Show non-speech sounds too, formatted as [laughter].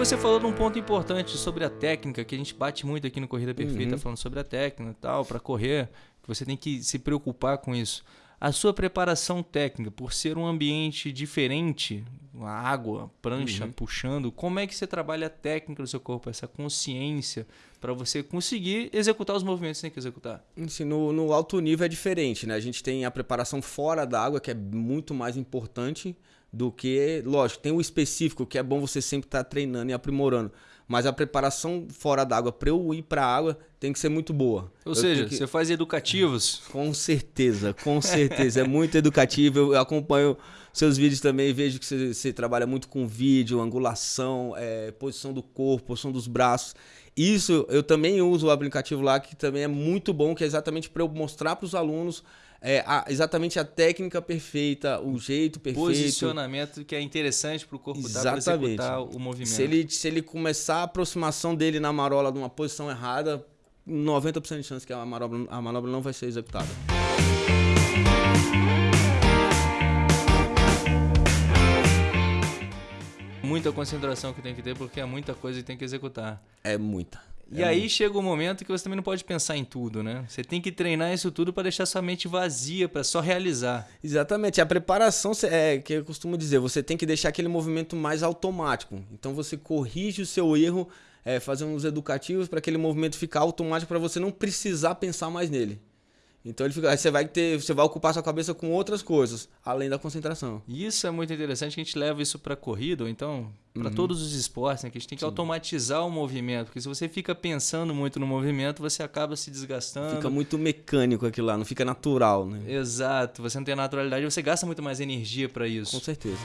você falou de um ponto importante sobre a técnica, que a gente bate muito aqui no Corrida Perfeita, Uhum. falando sobre a técnica e tal, para correr, que você tem que se preocupar com isso. A sua preparação técnica, por ser um ambiente diferente, a água, prancha Uhum. puxando, como é que você trabalha a técnica do seu corpo, essa consciência, para você conseguir executar os movimentos que você tem que executar? Assim, no, no alto nível é diferente, né? A gente tem a preparação fora da água, que é muito mais importante do que. Lógico, tem o específico, que é bom você sempre estar treinando e aprimorando. Mas a preparação fora da água, para eu ir para a água, tem que ser muito boa. Ou Eu seja, que- você faz educativos. [laughs] Com certeza, com certeza. É muito educativo. Eu acompanho seus vídeos também e vejo que você, você trabalha muito com vídeo, angulação, é, posição do corpo, posição dos braços. Isso eu também uso o aplicativo lá, que também é muito bom, que é exatamente para eu mostrar para os alunos é, a- exatamente a técnica perfeita, o jeito perfeito. Posicionamento que é interessante para o corpo dar para executar o movimento. Se ele, se ele começar a aproximação dele na marola de uma posição errada, 90% de chance que a manobra, a manobra não vai ser executada. Muita concentração que tem que ter, porque é muita coisa que tem que executar. É muita. E aí chega o momento que você também não pode pensar em tudo, né? Você tem que treinar isso tudo para deixar sua mente vazia, para só realizar. Exatamente. A preparação é que eu costumo dizer, você tem que deixar aquele movimento mais automático. Então você corrige o seu erro, é, fazendo uns educativos para aquele movimento ficar automático para você não precisar pensar mais nele. Então ele fica, aí você vai ter, você vai ocupar sua cabeça com outras coisas, além da concentração. E isso é muito interessante, que a gente leva isso para corrida, ou então para todos os esportes, né? que a gente tem que automatizar o movimento, porque se você fica pensando muito no movimento, você acaba se desgastando. Fica muito mecânico aquilo lá, não fica natural, né? Exato, você não tem naturalidade, você gasta muito mais energia para isso. Com certeza.